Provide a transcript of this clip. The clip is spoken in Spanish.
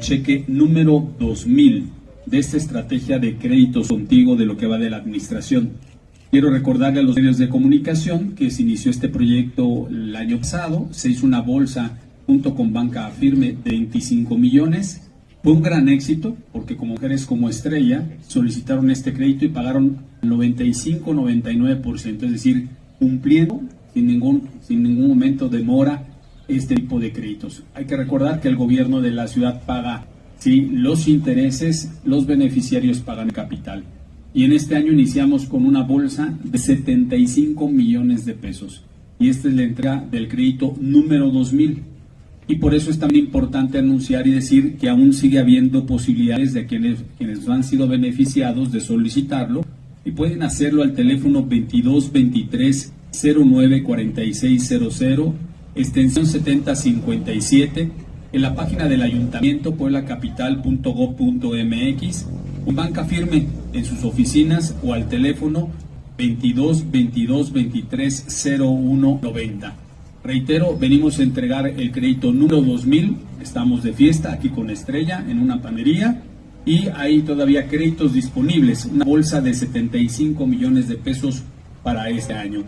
cheque número 2000 de esta estrategia de créditos contigo de lo que va de la administración. Quiero recordarle a los medios de comunicación que se inició este proyecto el año pasado, se hizo una bolsa junto con Banca Firme de 25 millones. Fue un gran éxito porque como mujeres como Estrella solicitaron este crédito y pagaron 95-99%, es decir, cumpliendo sin ningún, sin ningún momento de mora este tipo de créditos. Hay que recordar que el gobierno de la ciudad paga sí, los intereses, los beneficiarios pagan el capital. Y en este año iniciamos con una bolsa de 75 millones de pesos. Y esta es la entrega del crédito número 2000. Y por eso es también importante anunciar y decir que aún sigue habiendo posibilidades de quienes, quienes han sido beneficiados de solicitarlo y pueden hacerlo al teléfono 2223 094600 extensión 7057 en la página del ayuntamiento pueblacapital.gov.mx o banca firme en sus oficinas o al teléfono 22 22 23 01 90. Reitero, venimos a entregar el crédito número 2000, estamos de fiesta aquí con Estrella en una panería y hay todavía créditos disponibles, una bolsa de 75 millones de pesos para este año.